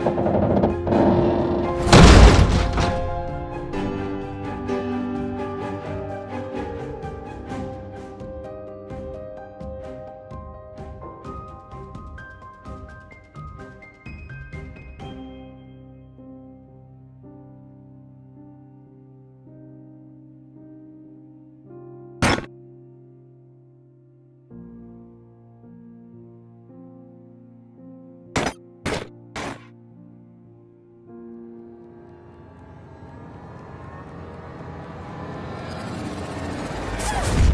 you Woo!